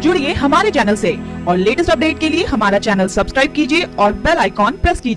जुड़िए हमारे चैनल से। और लेटेस्ट अपडेट के लिए हमारा चैनल सब्सक्राइब कीजिए और बेल आइकॉन प्रेस कीजिए।